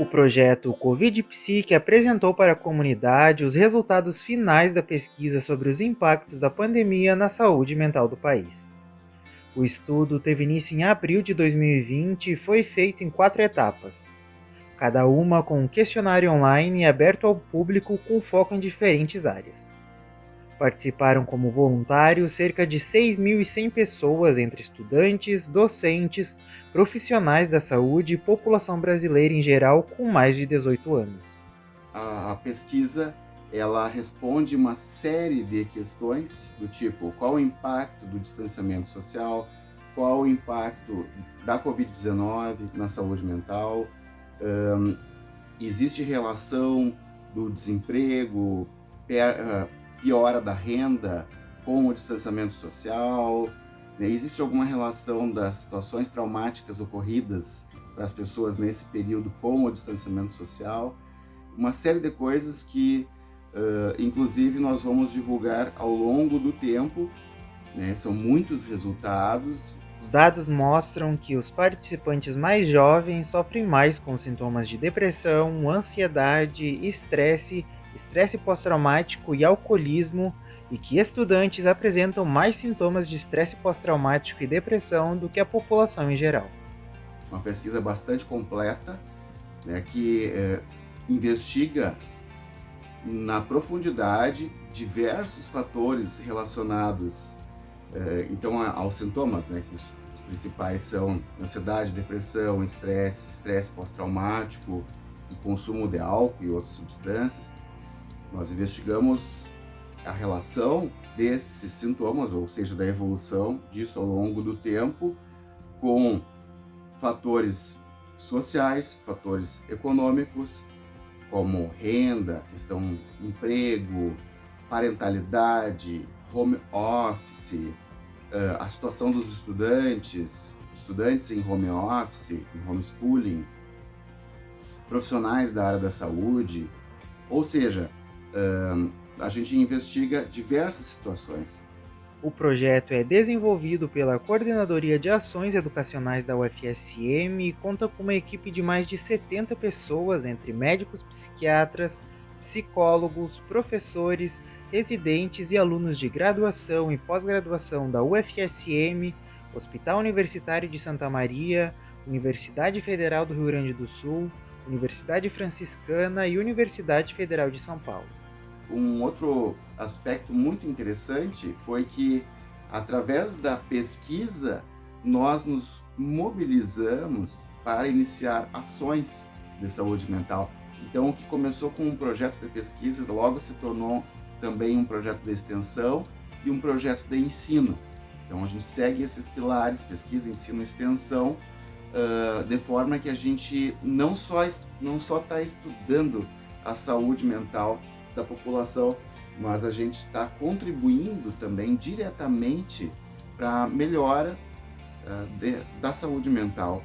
O projeto Covid Psique apresentou para a comunidade os resultados finais da pesquisa sobre os impactos da pandemia na saúde mental do país. O estudo teve início em abril de 2020 e foi feito em quatro etapas, cada uma com um questionário online aberto ao público com foco em diferentes áreas. Participaram como voluntários cerca de 6.100 pessoas entre estudantes, docentes, profissionais da saúde e população brasileira em geral com mais de 18 anos. A pesquisa ela responde uma série de questões do tipo qual o impacto do distanciamento social, qual o impacto da Covid-19 na saúde mental, um, existe relação do desemprego, per, piora da renda com o distanciamento social? Né? Existe alguma relação das situações traumáticas ocorridas para as pessoas nesse período com o distanciamento social? Uma série de coisas que, uh, inclusive, nós vamos divulgar ao longo do tempo. Né? São muitos resultados. Os dados mostram que os participantes mais jovens sofrem mais com sintomas de depressão, ansiedade, estresse estresse pós-traumático e alcoolismo e que estudantes apresentam mais sintomas de estresse pós-traumático e depressão do que a população em geral. Uma pesquisa bastante completa né, que é, investiga na profundidade diversos fatores relacionados é, então aos sintomas, né, que os, os principais são ansiedade, depressão, estresse, estresse pós-traumático e consumo de álcool e outras substâncias. Nós investigamos a relação desses sintomas, ou seja, da evolução disso ao longo do tempo, com fatores sociais, fatores econômicos, como renda, questão emprego, parentalidade, home office, eh, a situação dos estudantes, estudantes em home office, em homeschooling, profissionais da área da saúde, ou seja, uh, a gente investiga diversas situações. O projeto é desenvolvido pela Coordenadoria de Ações Educacionais da UFSM e conta com uma equipe de mais de 70 pessoas, entre médicos psiquiatras, psicólogos, professores, residentes e alunos de graduação e pós-graduação da UFSM, Hospital Universitário de Santa Maria, Universidade Federal do Rio Grande do Sul, Universidade Franciscana e Universidade Federal de São Paulo. Um outro aspecto muito interessante foi que, através da pesquisa, nós nos mobilizamos para iniciar ações de saúde mental. Então, o que começou com um projeto de pesquisa, logo se tornou também um projeto de extensão e um projeto de ensino. Então, a gente segue esses pilares, pesquisa, ensino extensão, uh, de forma que a gente não só não só está estudando a saúde mental da população, mas a gente está contribuindo também diretamente para a melhora uh, de, da saúde mental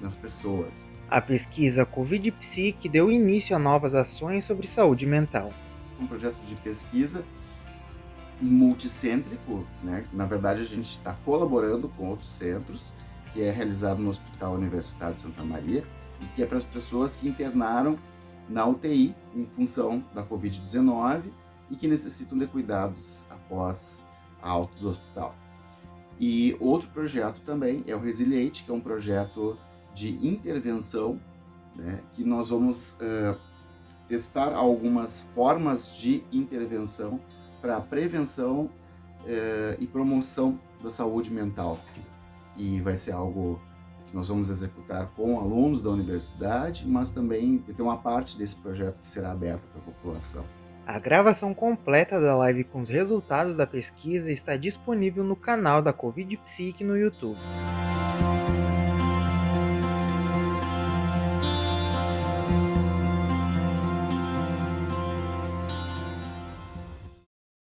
nas pessoas. A pesquisa Covid Psique deu início a novas ações sobre saúde mental. Um projeto de pesquisa multicêntrico, né? na verdade a gente está colaborando com outros centros, que é realizado no Hospital Universitário de Santa Maria e que é para as pessoas que internaram na UTI em função da Covid-19 e que necessitam de cuidados após a alta do hospital. E outro projeto também é o Resiliate, que é um projeto de intervenção, né, que nós vamos uh, testar algumas formas de intervenção para prevenção uh, e promoção da saúde mental. E vai ser algo que nós vamos executar com alunos da universidade, mas também tem uma parte desse projeto que será aberta para a população. A gravação completa da live com os resultados da pesquisa está disponível no canal da Covid Psique no YouTube.